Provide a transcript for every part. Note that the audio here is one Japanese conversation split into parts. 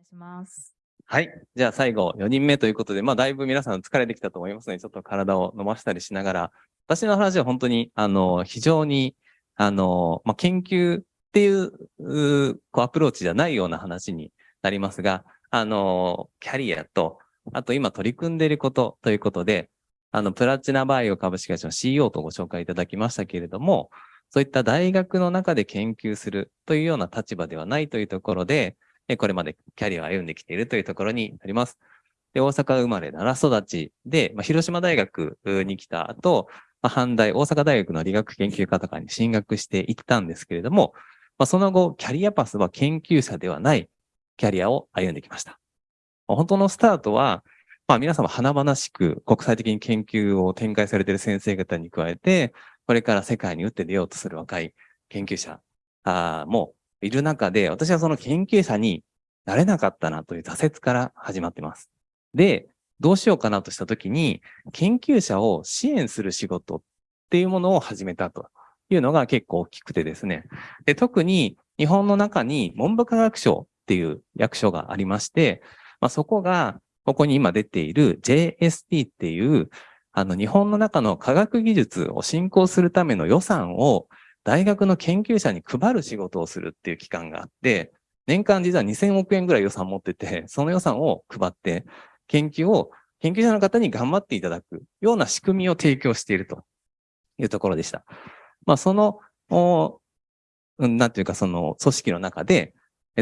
願いします。はい。じゃあ最後、4人目ということで、まあだいぶ皆さん疲れてきたと思いますので、ちょっと体を伸ばしたりしながら、私の話は本当に、あの、非常に、あの、まあ研究っていう、こうアプローチじゃないような話になりますが、あの、キャリアと、あと今取り組んでいることということで、あの、プラチナバイオ株式会社の CEO とご紹介いただきましたけれども、そういった大学の中で研究するというような立場ではないというところで、これまでキャリアを歩んできているというところになります。で、大阪生まれ、奈良育ちで、まあ、広島大学に来た後、まあ、阪大、大阪大学の理学研究科とかに進学していったんですけれども、まあ、その後、キャリアパスは研究者ではないキャリアを歩んできました。まあ本当のスタートは、まあ皆様華々しく国際的に研究を展開されている先生方に加えて、これから世界に打って出ようとする若い研究者あもいる中で、私はその研究者になれなかったなという挫折から始まってます。で、どうしようかなとしたときに、研究者を支援する仕事っていうものを始めたというのが結構大きくてですね。で特に日本の中に文部科学省っていう役所がありまして、まあ、そこがここに今出ている JST っていうあの日本の中の科学技術を進行するための予算を大学の研究者に配る仕事をするっていう機関があって、年間実は2000億円ぐらい予算持ってて、その予算を配って、研究を研究者の方に頑張っていただくような仕組みを提供しているというところでした。まあ、その、なんていうか、その組織の中で、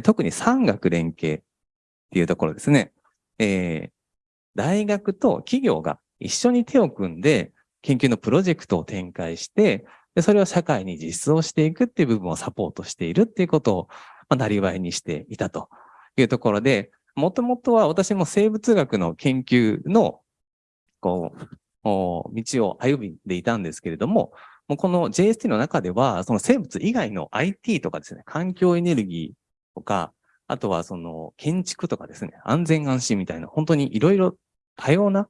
特に産学連携っていうところですね。えー大学と企業が一緒に手を組んで研究のプロジェクトを展開して、でそれを社会に実装していくっていう部分をサポートしているっていうことを、まあ、なりわいにしていたというところで、もともとは私も生物学の研究の、こう、道を歩んでいたんですけれども、もうこの JST の中では、その生物以外の IT とかですね、環境エネルギーとか、あとはその建築とかですね、安全安心みたいな、本当にいろいろ多様な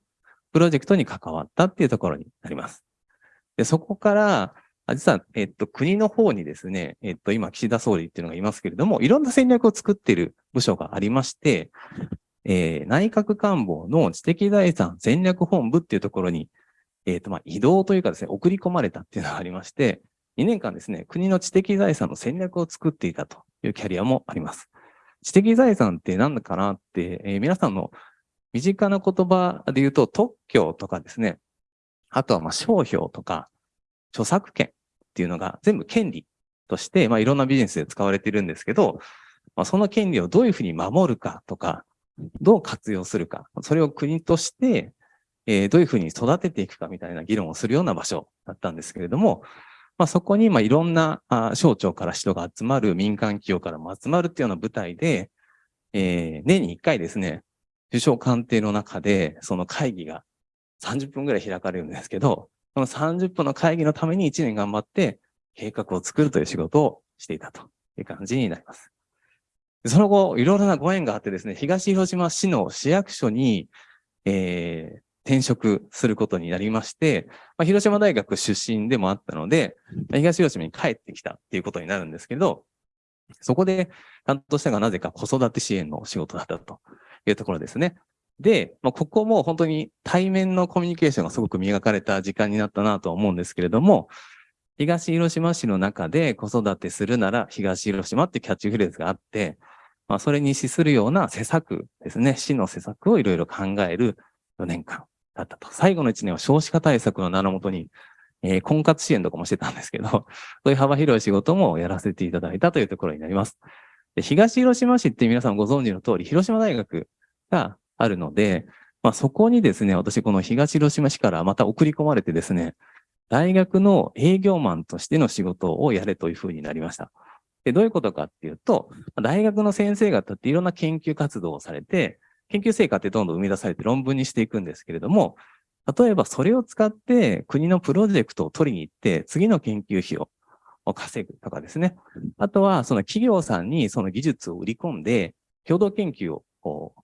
プロジェクトに関わったっていうところになります。で、そこから、実は、えっと、国の方にですね、えっと、今、岸田総理っていうのがいますけれども、いろんな戦略を作っている部署がありまして、えー内閣官房の知的財産戦略本部っていうところに、えっと、まあ、移動というかですね、送り込まれたっていうのがありまして、2年間ですね、国の知的財産の戦略を作っていたというキャリアもあります。知的財産って何だかなって、えー皆さんの身近な言葉で言うと特許とかですね、あとはまあ商標とか著作権っていうのが全部権利として、まあいろんなビジネスで使われているんですけど、まあ、その権利をどういうふうに守るかとか、どう活用するか、それを国として、えーどういうふうに育てていくかみたいな議論をするような場所だったんですけれども、まあ、そこにまあいろんなあ省庁から人が集まる、民間企業からも集まるっていうような舞台で、えー年に1回ですね、首相官邸の中でその会議が30分ぐらい開かれるんですけど、その30分の会議のために1年頑張って計画を作るという仕事をしていたという感じになります。その後、いろいろなご縁があってですね、東広島市の市役所に、えー転職することになりまして、まあ、広島大学出身でもあったので、東広島に帰ってきたっていうことになるんですけど、そこで担当したがなぜか子育て支援の仕事だったというところですね。で、まあ、ここも本当に対面のコミュニケーションがすごく磨かれた時間になったなと思うんですけれども、東広島市の中で子育てするなら東広島ってキャッチフレーズがあって、まあ、それに資するような施策ですね、市の施策をいろいろ考える4年間だったと。最後の1年は少子化対策の名のもとに、えー婚活支援とかもしてたんですけど、そういう幅広い仕事もやらせていただいたというところになります。で東広島市って皆さんご存知の通り、広島大学があるので、まあ、そこにですね、私この東広島市からまた送り込まれてですね、大学の営業マンとしての仕事をやれというふうになりました。で、どういうことかっていうと、大学の先生方っていろんな研究活動をされて、研究成果ってどんどん生み出されて論文にしていくんですけれども、例えばそれを使って国のプロジェクトを取りに行って、次の研究費を稼ぐとかですね。あとはその企業さんにその技術を売り込んで、共同研究を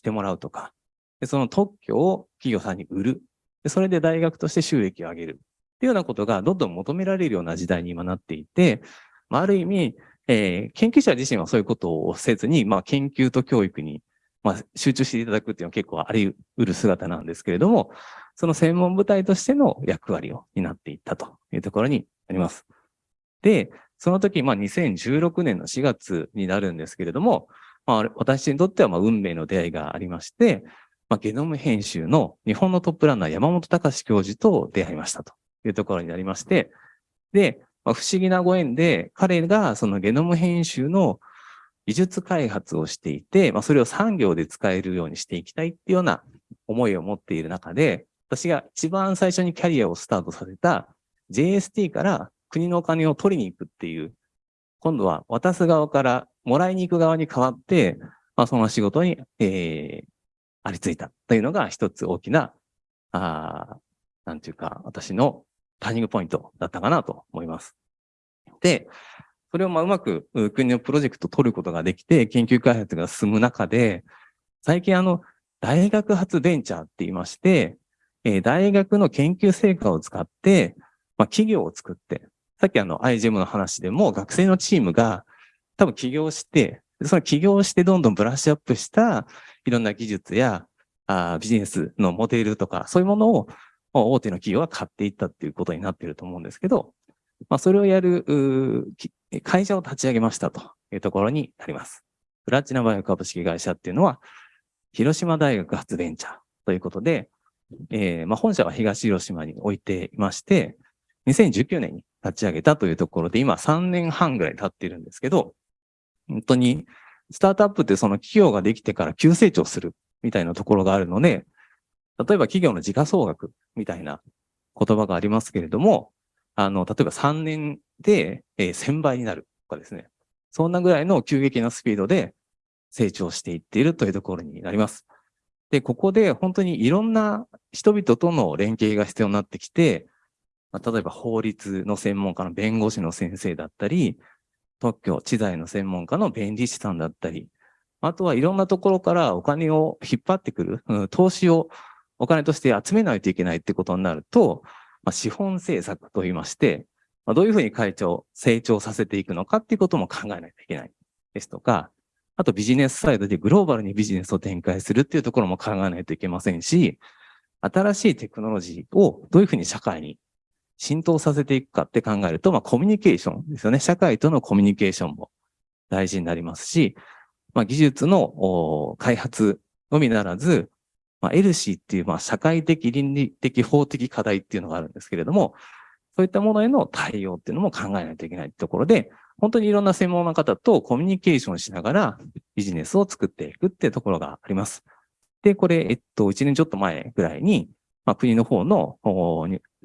してもらうとか、でその特許を企業さんに売る。でそれで大学として収益を上げる。っていうようなことがどんどん求められるような時代に今なっていて、あ、ある意味、えー、研究者自身はそういうことをせずに、まあ、研究と教育に、まあ、集中していただくっていうのは結構あり得る姿なんですけれども、その専門部隊としての役割を担っていったというところになります。で、その時、まあ、2016年の4月になるんですけれども、まあ、私にとっては、まあ、運命の出会いがありまして、まあ、ゲノム編集の日本のトップランナー山本隆教授と出会いましたというところになりまして、で、まあ、不思議なご縁で、彼がそのゲノム編集の技術開発をしていて、まあ、それを産業で使えるようにしていきたいっていうような思いを持っている中で、私が一番最初にキャリアをスタートさせた JST から国のお金を取りに行くっていう、今度は渡す側からもらいに行く側に変わって、まあ、その仕事に、えー、ありついたというのが一つ大きな、あなんていうか、私のターニングポイントだったかなと思います。で、それをまあうまく国のプロジェクトを取ることができて、研究開発が進む中で、最近あの、大学発ベンチャーって言いまして、えー、大学の研究成果を使って、まあ、企業を作って、さっきあの IGM の話でも学生のチームが多分起業して、その起業してどんどんブラッシュアップしたいろんな技術やあビジネスのモデルとか、そういうものを大手の企業は買っていったっていうことになってると思うんですけど、まあ、それをやる会社を立ち上げましたというところになります。プラチナバイオ株式会社っていうのは、広島大学発ベンチャーということで、えー、まあ、本社は東広島に置いていまして、2019年に立ち上げたというところで、今3年半ぐらい経っているんですけど、本当にスタートアップってその企業ができてから急成長するみたいなところがあるので、例えば企業の時価総額みたいな言葉がありますけれども、あの、例えば3年で、えー、1000倍になるとかですね。そんなぐらいの急激なスピードで成長していっているというところになります。で、ここで本当にいろんな人々との連携が必要になってきて、まあ、例えば法律の専門家の弁護士の先生だったり、特許、知財の専門家の弁理士さんだったり、あとはいろんなところからお金を引っ張ってくる、投資をお金として集めないといけないってことになると、まあ、資本政策と言いまして、まあ、どういうふうに会長、成長させていくのかっていうことも考えないといけないですとか、あとビジネスサイドでグローバルにビジネスを展開するっていうところも考えないといけませんし、新しいテクノロジーをどういうふうに社会に浸透させていくかって考えると、まあコミュニケーションですよね。社会とのコミュニケーションも大事になりますし、まあ技術の開発のみならず、まあ、エルシーっていう、まあ、社会的、倫理的、法的課題っていうのがあるんですけれども、そういったものへの対応っていうのも考えないといけないところで、本当にいろんな専門の方とコミュニケーションしながらビジネスを作っていくっていうところがあります。で、これ、えっと、1年ちょっと前ぐらいに、まあ、国の方の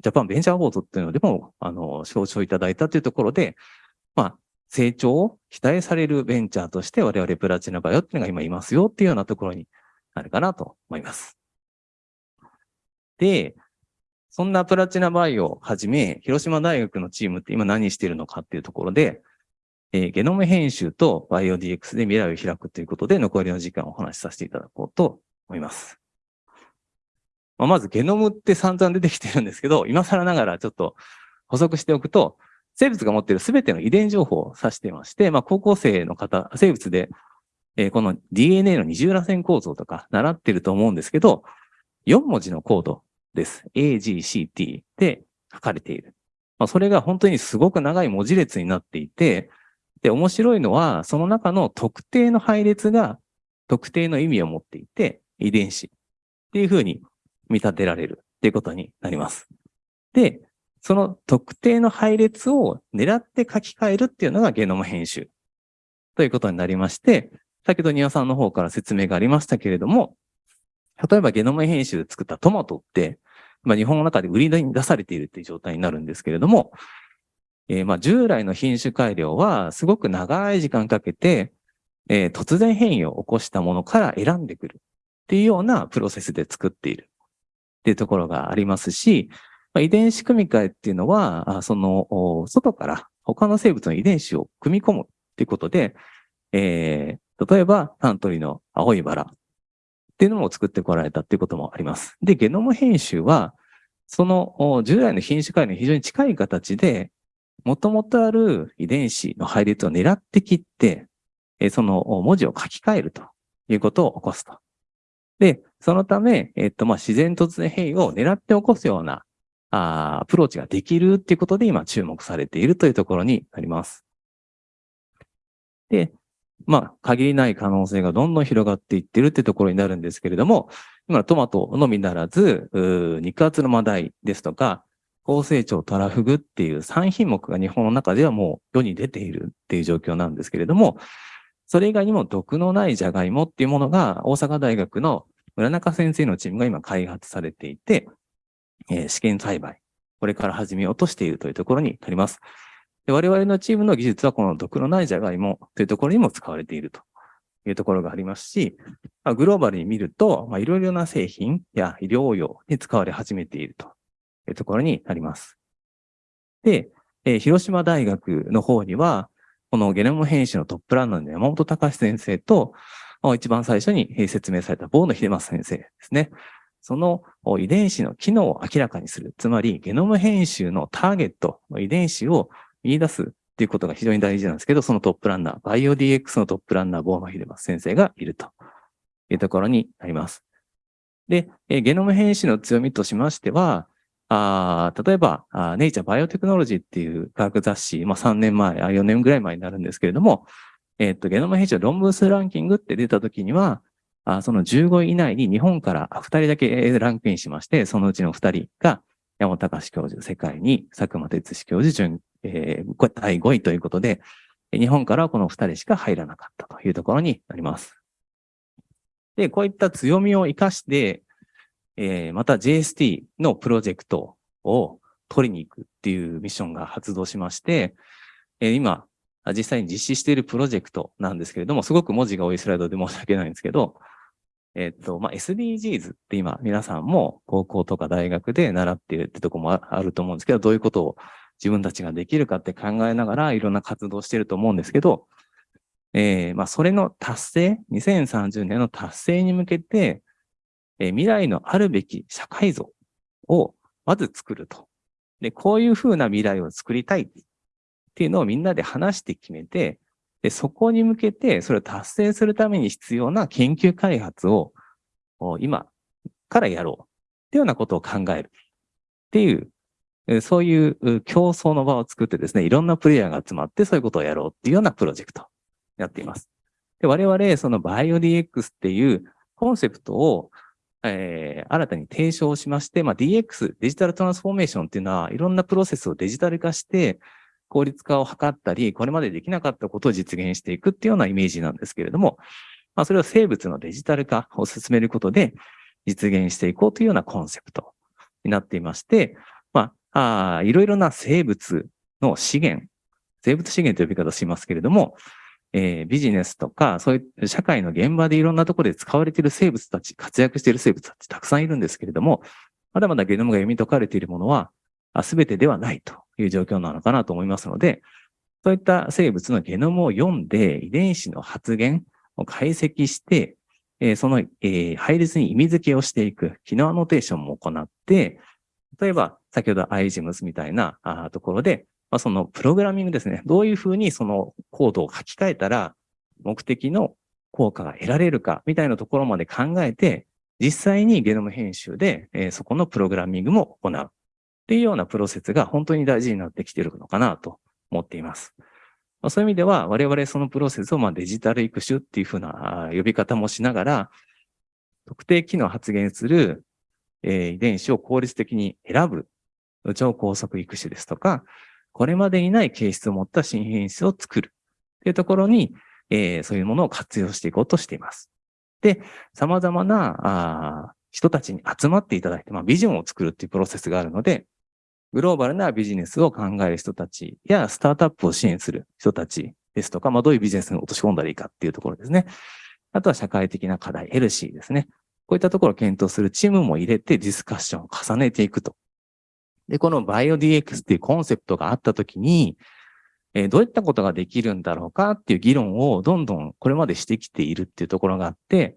ジャパンベンチャーボードっていうのでも、あの、表彰いただいたというところで、まあ、成長を期待されるベンチャーとして我々プラチナバイオっていうのが今いますよっていうようなところになるかなと思います。で、そんなプラチナバイオをはじめ、広島大学のチームって今何してるのかっていうところで、えー、ゲノム編集とバイオ DX で未来を開くということで、残りの時間をお話しさせていただこうと思います。まあ、まずゲノムって散々出てきてるんですけど、今更ながらちょっと補足しておくと、生物が持っている全ての遺伝情報を指してまして、まあ、高校生の方、生物でえー、この DNA の二重螺旋構造とか習ってると思うんですけど、4文字のコードです。A, G, C, T で書かれている。まあ、それが本当にすごく長い文字列になっていて、で、面白いのは、その中の特定の配列が特定の意味を持っていて、遺伝子っていうふうに見立てられるっていうことになります。で、その特定の配列を狙って書き換えるっていうのがゲノム編集ということになりまして、先ほど庭さんの方から説明がありましたけれども、例えばゲノム編集で作ったトマトって、まあ、日本の中で売りに出されているっていう状態になるんですけれども、えー、まあ従来の品種改良はすごく長い時間かけて、えー、突然変異を起こしたものから選んでくるっていうようなプロセスで作っているっていうところがありますし、まあ、遺伝子組み換えっていうのは、その外から他の生物の遺伝子を組み込むっていうことで、え例えば、サントリーの青いバラっていうのも作ってこられたっていうこともあります。で、ゲノム編集は、その従来の品種改良に非常に近い形で、元々ある遺伝子の配列を狙って切って、その文字を書き換えるということを起こすと。で、そのため、えっと、まあ、自然突然変異を狙って起こすような、あアプローチができるっていうことで今注目されているというところになります。で、まあ、限りない可能性がどんどん広がっていってるってところになるんですけれども、今トマトのみならず、肉厚のマダイですとか、高成長トラフグっていう3品目が日本の中ではもう世に出ているっていう状況なんですけれども、それ以外にも毒のないジャガイモっていうものが大阪大学の村中先生のチームが今開発されていて、えー、試験栽培、これから始めようとしているというところになります。で我々のチームの技術はこの毒のないジャガイモというところにも使われているというところがありますし、まあ、グローバルに見ると、まあ、いろいろな製品や医療用に使われ始めているというところになります。で、えー、広島大学の方には、このゲノム編集のトップランナーの山本隆先生と、一番最初に説明されたボーノ秀正先生ですね。その遺伝子の機能を明らかにする。つまり、ゲノム編集のターゲット、遺伝子を見出すっていうことが非常に大事なんですけど、そのトップランナー、バイオ DX のトップランナー、ボーノ秀正先生がいるというところになります。で、ゲノム編集の強みとしましては、あ例えば、ネイチャーバイオテクノロジーっていう科学雑誌、まあ3年前、4年ぐらい前になるんですけれども、えっ、と、ゲノム編集論文数ランキングって出た時には、あその15位以内に日本から2人だけランクインしまして、そのうちの2人が山本隆教授、世界に佐久間哲史教授、準、えー、第5位ということで、日本からはこの2人しか入らなかったというところになります。で、こういった強みを活かして、えー、また JST のプロジェクトを取りに行くっていうミッションが発動しまして、えー、今、実際に実施しているプロジェクトなんですけれども、すごく文字が多いスライドで申し訳ないんですけど、えっと、まあ、SDGs って今皆さんも高校とか大学で習っているってとこもあると思うんですけど、どういうことを自分たちができるかって考えながらいろんな活動してると思うんですけど、えー、まあ、それの達成、2030年の達成に向けて、えー、未来のあるべき社会像をまず作ると。で、こういうふうな未来を作りたいっていうのをみんなで話して決めて、で、そこに向けて、それを達成するために必要な研究開発を今からやろうっていうようなことを考えるっていう、そういう競争の場を作ってですね、いろんなプレイヤーが集まってそういうことをやろうっていうようなプロジェクトになっています。で我々、そのバイオ DX っていうコンセプトをえー、新たに提唱しまして、まあ、DX、デジタルトランスフォーメーションっていうのは、いろんなプロセスをデジタル化して、効率化を図ったり、これまでできなかったことを実現していくっていうようなイメージなんですけれども、まあ、それを生物のデジタル化を進めることで実現していこうというようなコンセプトになっていまして、まあ、あいろいろな生物の資源、生物資源という呼び方をしますけれども、えー、ビジネスとか、そういう社会の現場でいろんなところで使われている生物たち、活躍している生物たちたくさんいるんですけれども、まだまだゲノムが読み解かれているものは、すべてではないという状況なのかなと思いますので、そういった生物のゲノムを読んで遺伝子の発現を解析して、えー、その、えー、配列に意味付けをしていく、機能アノテーションも行って、例えば、先ほど iGEMS みたいなところで、まあ、そのプログラミングですね。どういうふうにそのコードを書き換えたら目的の効果が得られるかみたいなところまで考えて、実際にゲノム編集で、えー、そこのプログラミングも行うっていうようなプロセスが本当に大事になってきているのかなと思っています。まあ、そういう意味では我々そのプロセスをまあデジタル育種っていうふうな呼び方もしながら、特定機能発現する、えー、遺伝子を効率的に選ぶ超高速育種ですとか、これまでにない形質を持った新品質を作るというところに、えー、そういうものを活用していこうとしています。で、様々なあ人たちに集まっていただいて、まあ、ビジョンを作るっていうプロセスがあるので、グローバルなビジネスを考える人たちやスタートアップを支援する人たちですとか、まあ、どういうビジネスに落とし込んだらいいかっていうところですね。あとは社会的な課題、ヘルシーですね。こういったところを検討するチームも入れてディスカッションを重ねていくとで、このバイオ DX っていうコンセプトがあったときに、えー、どういったことができるんだろうかっていう議論をどんどんこれまでしてきているっていうところがあって、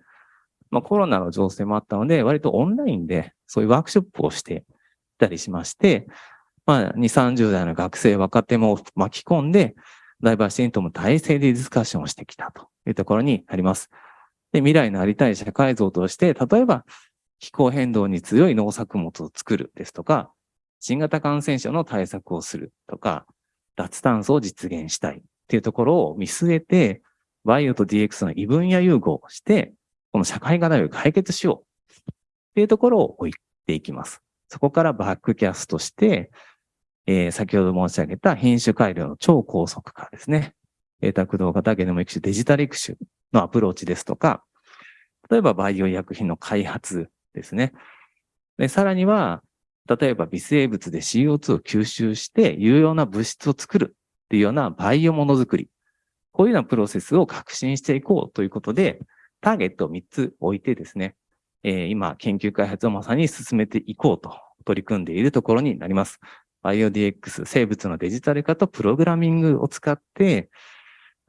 まあコロナの情勢もあったので、割とオンラインでそういうワークショップをしてたりしまして、まあ、2、30代の学生、若手も巻き込んで、ダイバーシティとも体制でディスカッションをしてきたというところになります。で、未来のありたい社会像として、例えば、気候変動に強い農作物を作るですとか、新型感染症の対策をするとか、脱炭素を実現したいっていうところを見据えて、バイオと DX の異分野融合をして、この社会課題を解決しようっていうところを置いていきます。そこからバックキャストして、えー、先ほど申し上げた品種改良の超高速化ですね。ータ駆動型ゲノム育種デジタル育種のアプローチですとか、例えばバイオ医薬品の開発ですね。でさらには、例えば微生物で CO2 を吸収して有用な物質を作るっていうようなバイオものづくり。こういうようなプロセスを革新していこうということで、ターゲットを3つ置いてですね、えー、今、研究開発をまさに進めていこうと取り組んでいるところになります。バイオ DX、生物のデジタル化とプログラミングを使って、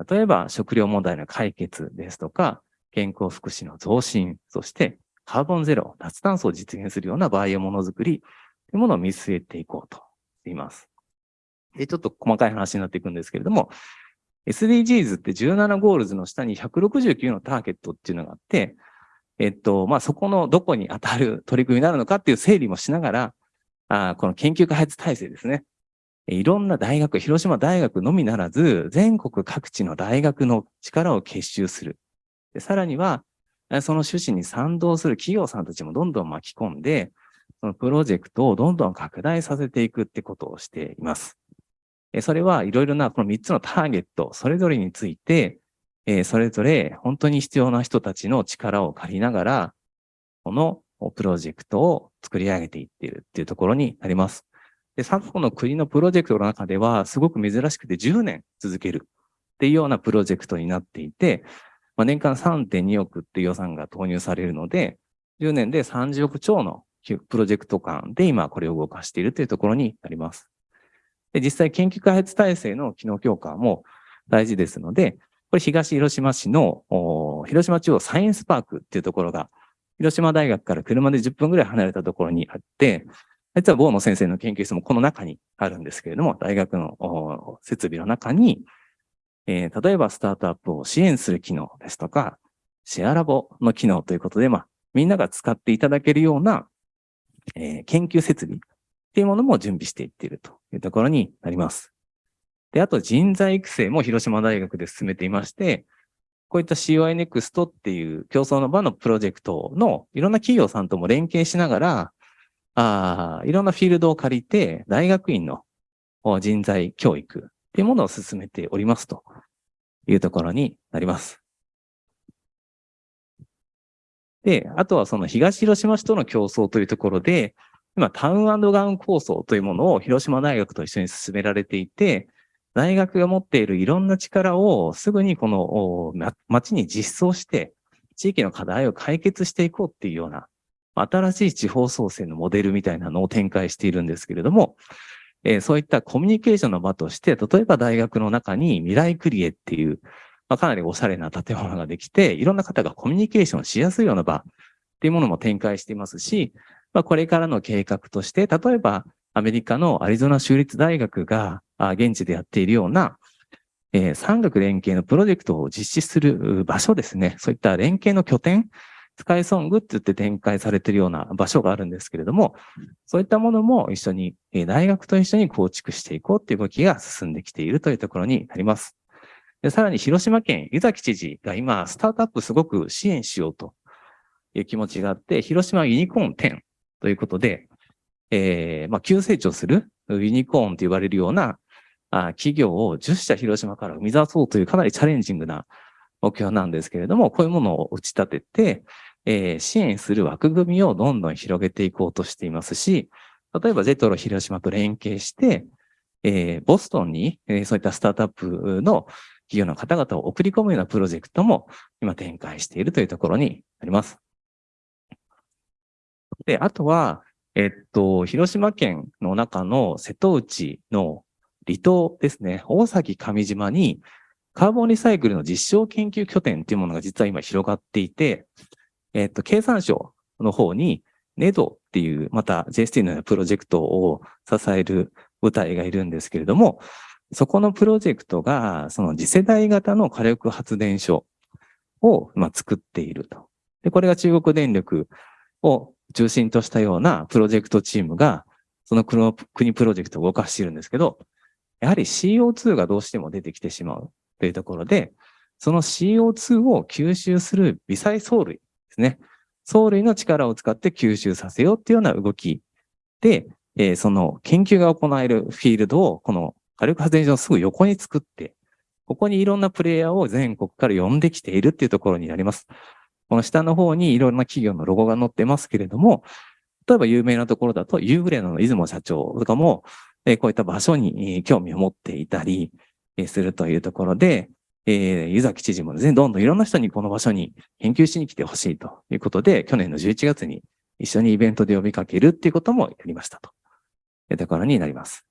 例えば食料問題の解決ですとか、健康福祉の増進、そしてカーボンゼロ、脱炭素を実現するようなバイオものづくりいうものを見据えていこうとしています。で、ちょっと細かい話になっていくんですけれども、SDGs って17ゴールズの下に169のターゲットっていうのがあって、えっと、まあ、そこのどこに当たる取り組みになるのかっていう整理もしながら、あこの研究開発体制ですね。いろんな大学、広島大学のみならず、全国各地の大学の力を結集する。でさらには、その趣旨に賛同する企業さんたちもどんどん巻き込んで、そのプロジェクトをどんどん拡大させていくってことをしています。それはいろいろなこの3つのターゲット、それぞれについて、それぞれ本当に必要な人たちの力を借りながら、このプロジェクトを作り上げていっているっていうところになります。で、昨今の国のプロジェクトの中では、すごく珍しくて10年続けるっていうようなプロジェクトになっていて、まあ、年間3.2億っていう予算が投入されるので、10年で30億超のプロジェクト間で今これを動かしているというところになります。で、実際研究開発体制の機能強化も大事ですので、これ東広島市の広島中央サイエンスパークっていうところが広島大学から車で10分ぐらい離れたところにあって、実は坊野先生の研究室もこの中にあるんですけれども、大学の設備の中に、えー、例えばスタートアップを支援する機能ですとか、シェアラボの機能ということで、まあ、みんなが使っていただけるような、えー、研究設備っていうものも準備していっているというところになります。で、あと人材育成も広島大学で進めていまして、こういった COINEXT っていう競争の場のプロジェクトのいろんな企業さんとも連携しながら、あいろんなフィールドを借りて、大学院の人材教育っていうものを進めておりますというところになります。で、あとはその東広島市との競争というところで、今タウンガウン構想というものを広島大学と一緒に進められていて、大学が持っているいろんな力をすぐにこの町に実装して、地域の課題を解決していこうっていうような、新しい地方創生のモデルみたいなのを展開しているんですけれども、えー、そういったコミュニケーションの場として、例えば大学の中に未来クリエっていう、まあ、かなりおしゃれな建物ができて、いろんな方がコミュニケーションしやすいような場っていうものも展開していますし、まあ、これからの計画として、例えばアメリカのアリゾナ州立大学が現地でやっているような、えー、産学連携のプロジェクトを実施する場所ですね。そういった連携の拠点、スカイソングって言って展開されているような場所があるんですけれども、そういったものも一緒に、大学と一緒に構築していこうっていう動きが進んできているというところになります。でさらに広島県湯崎知事が今、スタートアップすごく支援しようという気持ちがあって、広島ユニコーン10ということで、えー、まあ、急成長するユニコーンと言われるようなあ企業を10社広島から生み出そうというかなりチャレンジングな目標なんですけれども、こういうものを打ち立てて、えー、支援する枠組みをどんどん広げていこうとしていますし、例えばジェトロ広島と連携して、えー、ボストンに、えー、そういったスタートアップの企業の方々を送り込むようなプロジェクトも今展開しているというところになります。で、あとは、えっと、広島県の中の瀬戸内の離島ですね、大崎上島にカーボンリサイクルの実証研究拠点っていうものが実は今広がっていて、えっと、経産省の方に、ネドっていう、また JST のようなプロジェクトを支える部隊がいるんですけれども、そこのプロジェクトが、その次世代型の火力発電所を、まあ、作っていると。で、これが中国電力を中心としたようなプロジェクトチームが、その国プロジェクトを動かしているんですけど、やはり CO2 がどうしても出てきてしまうというところで、その CO2 を吸収する微細藻類ですね。藻類の力を使って吸収させようっていうような動きで、えー、その研究が行えるフィールドをこの火力発電所のすぐ横に作って、ここにいろんなプレイヤーを全国から呼んできているっていうところになります。この下の方にいろんな企業のロゴが載ってますけれども、例えば有名なところだと、ユーグレナの出雲社長とかも、こういった場所に興味を持っていたりするというところで、えー、湯崎知事もですね、どんどんいろんな人にこの場所に研究しに来てほしいということで、去年の11月に一緒にイベントで呼びかけるっていうこともやりましたというところになります。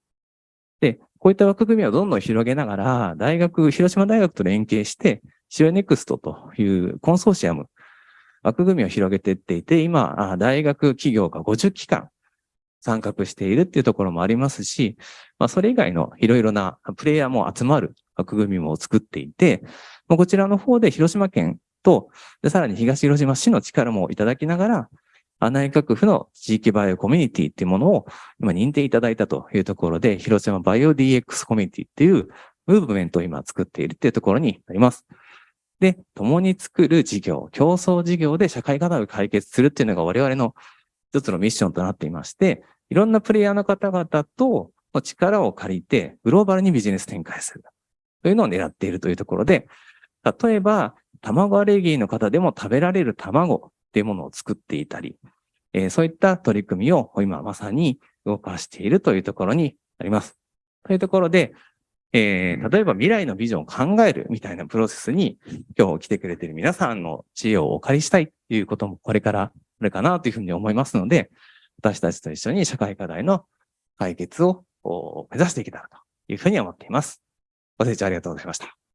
で、こういった枠組みをどんどん広げながら、大学、広島大学と連携して、シュエネクストというコンソーシアム、枠組みを広げていっていて、今、大学企業が50機関参画しているっていうところもありますし、まあ、それ以外のいろいろなプレイヤーも集まる枠組みも作っていて、こちらの方で広島県と、さらに東広島市の力もいただきながら、内閣府の地域バイオコミュニティっていうものを今認定いただいたというところで、広島バイオ DX コミュニティっていうムーブメントを今作っているっていうところになります。で、共に作る事業、競争事業で社会課題を解決するっていうのが我々の一つのミッションとなっていまして、いろんなプレイヤーの方々と力を借りてグローバルにビジネス展開するというのを狙っているというところで、例えば、卵アレルギーの方でも食べられる卵っていうものを作っていたり、えー、そういった取り組みを今まさに動かしているというところになります。というところで、えー、例えば未来のビジョンを考えるみたいなプロセスに今日来てくれている皆さんの知恵をお借りしたいということもこれからあるかなというふうに思いますので、私たちと一緒に社会課題の解決を目指していけたらというふうに思っています。ご清聴ありがとうございました。